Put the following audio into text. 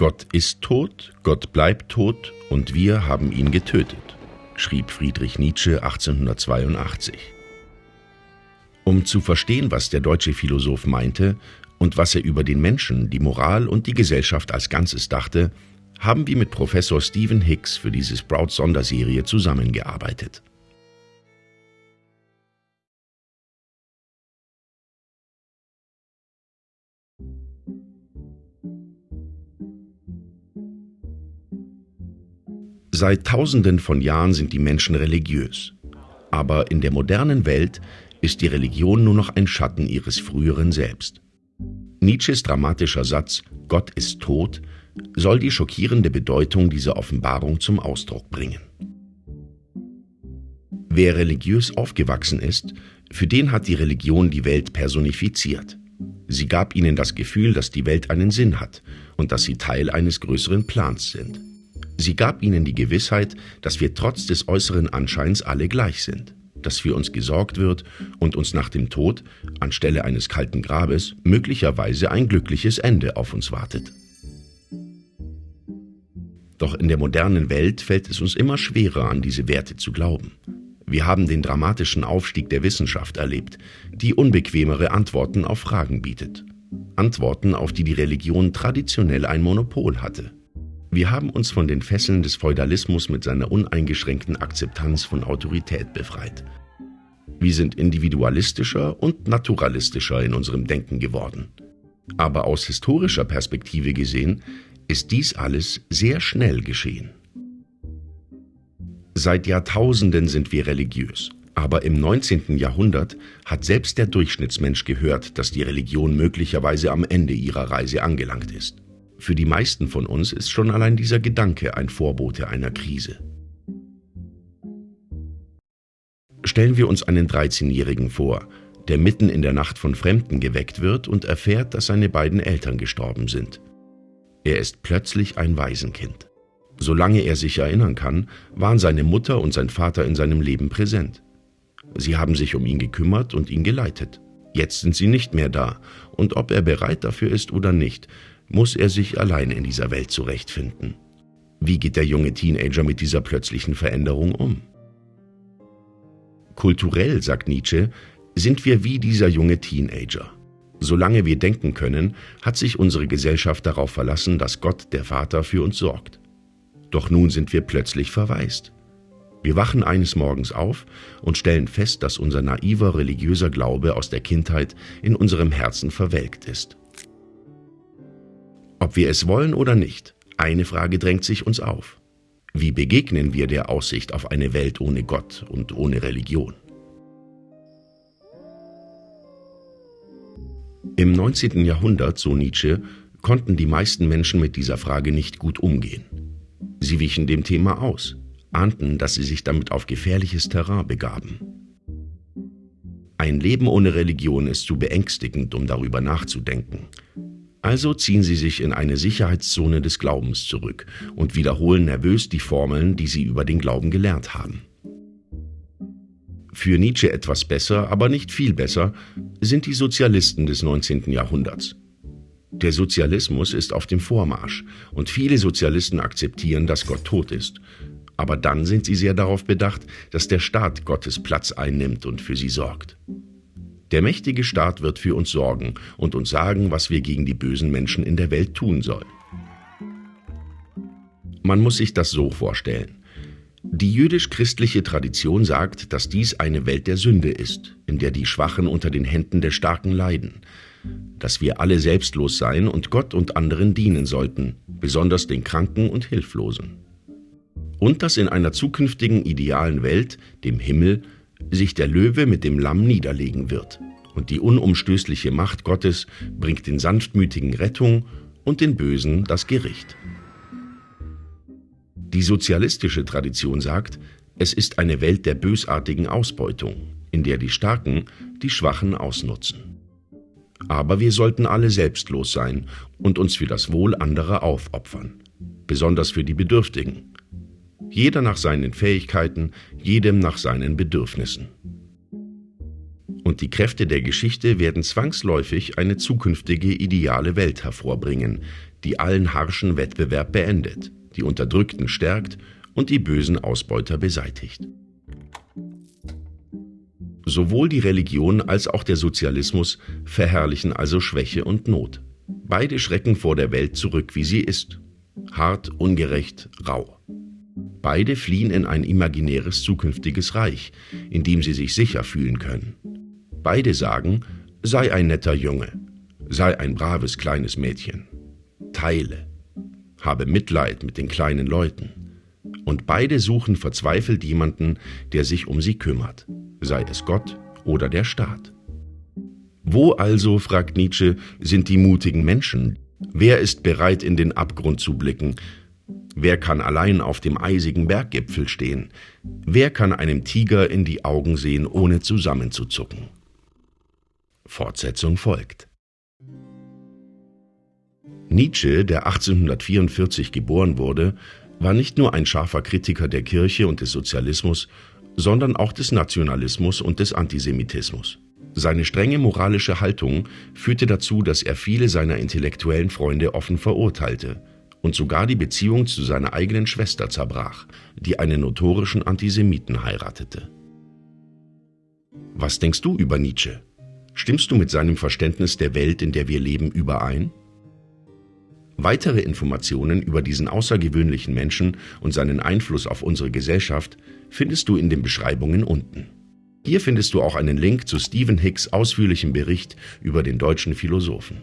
Gott ist tot, Gott bleibt tot und wir haben ihn getötet, schrieb Friedrich Nietzsche 1882. Um zu verstehen, was der deutsche Philosoph meinte und was er über den Menschen, die Moral und die Gesellschaft als Ganzes dachte, haben wir mit Professor Stephen Hicks für diese Sprout-Sonderserie zusammengearbeitet. Seit Tausenden von Jahren sind die Menschen religiös. Aber in der modernen Welt ist die Religion nur noch ein Schatten ihres früheren Selbst. Nietzsches dramatischer Satz Gott ist tot soll die schockierende Bedeutung dieser Offenbarung zum Ausdruck bringen. Wer religiös aufgewachsen ist, für den hat die Religion die Welt personifiziert. Sie gab ihnen das Gefühl, dass die Welt einen Sinn hat und dass sie Teil eines größeren Plans sind. Sie gab ihnen die Gewissheit, dass wir trotz des äußeren Anscheins alle gleich sind, dass für uns gesorgt wird und uns nach dem Tod, anstelle eines kalten Grabes, möglicherweise ein glückliches Ende auf uns wartet. Doch in der modernen Welt fällt es uns immer schwerer, an diese Werte zu glauben. Wir haben den dramatischen Aufstieg der Wissenschaft erlebt, die unbequemere Antworten auf Fragen bietet. Antworten, auf die die Religion traditionell ein Monopol hatte. Wir haben uns von den Fesseln des Feudalismus mit seiner uneingeschränkten Akzeptanz von Autorität befreit. Wir sind individualistischer und naturalistischer in unserem Denken geworden. Aber aus historischer Perspektive gesehen ist dies alles sehr schnell geschehen. Seit Jahrtausenden sind wir religiös. Aber im 19. Jahrhundert hat selbst der Durchschnittsmensch gehört, dass die Religion möglicherweise am Ende ihrer Reise angelangt ist. Für die meisten von uns ist schon allein dieser Gedanke ein Vorbote einer Krise. Stellen wir uns einen 13-Jährigen vor, der mitten in der Nacht von Fremden geweckt wird und erfährt, dass seine beiden Eltern gestorben sind. Er ist plötzlich ein Waisenkind. Solange er sich erinnern kann, waren seine Mutter und sein Vater in seinem Leben präsent. Sie haben sich um ihn gekümmert und ihn geleitet. Jetzt sind sie nicht mehr da, und ob er bereit dafür ist oder nicht, muss er sich allein in dieser Welt zurechtfinden. Wie geht der junge Teenager mit dieser plötzlichen Veränderung um? Kulturell, sagt Nietzsche, sind wir wie dieser junge Teenager. Solange wir denken können, hat sich unsere Gesellschaft darauf verlassen, dass Gott, der Vater, für uns sorgt. Doch nun sind wir plötzlich verwaist. Wir wachen eines Morgens auf und stellen fest, dass unser naiver religiöser Glaube aus der Kindheit in unserem Herzen verwelkt ist. Ob wir es wollen oder nicht, eine Frage drängt sich uns auf. Wie begegnen wir der Aussicht auf eine Welt ohne Gott und ohne Religion? Im 19. Jahrhundert, so Nietzsche, konnten die meisten Menschen mit dieser Frage nicht gut umgehen. Sie wichen dem Thema aus, ahnten, dass sie sich damit auf gefährliches Terrain begaben. Ein Leben ohne Religion ist zu beängstigend, um darüber nachzudenken. Also ziehen sie sich in eine Sicherheitszone des Glaubens zurück und wiederholen nervös die Formeln, die sie über den Glauben gelernt haben. Für Nietzsche etwas besser, aber nicht viel besser, sind die Sozialisten des 19. Jahrhunderts. Der Sozialismus ist auf dem Vormarsch und viele Sozialisten akzeptieren, dass Gott tot ist. Aber dann sind sie sehr darauf bedacht, dass der Staat Gottes Platz einnimmt und für sie sorgt. Der mächtige Staat wird für uns sorgen und uns sagen, was wir gegen die bösen Menschen in der Welt tun sollen. Man muss sich das so vorstellen. Die jüdisch-christliche Tradition sagt, dass dies eine Welt der Sünde ist, in der die Schwachen unter den Händen der Starken leiden, dass wir alle selbstlos sein und Gott und anderen dienen sollten, besonders den Kranken und Hilflosen. Und dass in einer zukünftigen idealen Welt, dem Himmel, sich der Löwe mit dem Lamm niederlegen wird. Und die unumstößliche Macht Gottes bringt den Sanftmütigen Rettung und den Bösen das Gericht. Die sozialistische Tradition sagt, es ist eine Welt der bösartigen Ausbeutung, in der die Starken die Schwachen ausnutzen. Aber wir sollten alle selbstlos sein und uns für das Wohl anderer aufopfern, besonders für die Bedürftigen, jeder nach seinen Fähigkeiten, jedem nach seinen Bedürfnissen. und die Kräfte der Geschichte werden zwangsläufig eine zukünftige ideale Welt hervorbringen, die allen harschen Wettbewerb beendet, die Unterdrückten stärkt und die bösen Ausbeuter beseitigt. Sowohl die Religion als auch der Sozialismus verherrlichen also Schwäche und Not. Beide schrecken vor der Welt zurück, wie sie ist. Hart, ungerecht, rau. Beide fliehen in ein imaginäres zukünftiges Reich, in dem sie sich sicher fühlen können. Beide sagen, sei ein netter Junge, sei ein braves kleines Mädchen, teile, habe Mitleid mit den kleinen Leuten. Und beide suchen verzweifelt jemanden, der sich um sie kümmert, sei es Gott oder der Staat. Wo also, fragt Nietzsche, sind die mutigen Menschen? Wer ist bereit, in den Abgrund zu blicken? Wer kann allein auf dem eisigen Berggipfel stehen? Wer kann einem Tiger in die Augen sehen, ohne zusammenzuzucken? Fortsetzung folgt. Nietzsche, der 1844 geboren wurde, war nicht nur ein scharfer Kritiker der Kirche und des Sozialismus, sondern auch des Nationalismus und des Antisemitismus. Seine strenge moralische Haltung führte dazu, dass er viele seiner intellektuellen Freunde offen verurteilte und sogar die Beziehung zu seiner eigenen Schwester zerbrach, die einen notorischen Antisemiten heiratete. Was denkst du über Nietzsche? Stimmst du mit seinem Verständnis der Welt, in der wir leben, überein? Weitere Informationen über diesen außergewöhnlichen Menschen und seinen Einfluss auf unsere Gesellschaft findest du in den Beschreibungen unten. Hier findest du auch einen Link zu Stephen Hicks ausführlichem Bericht über den deutschen Philosophen.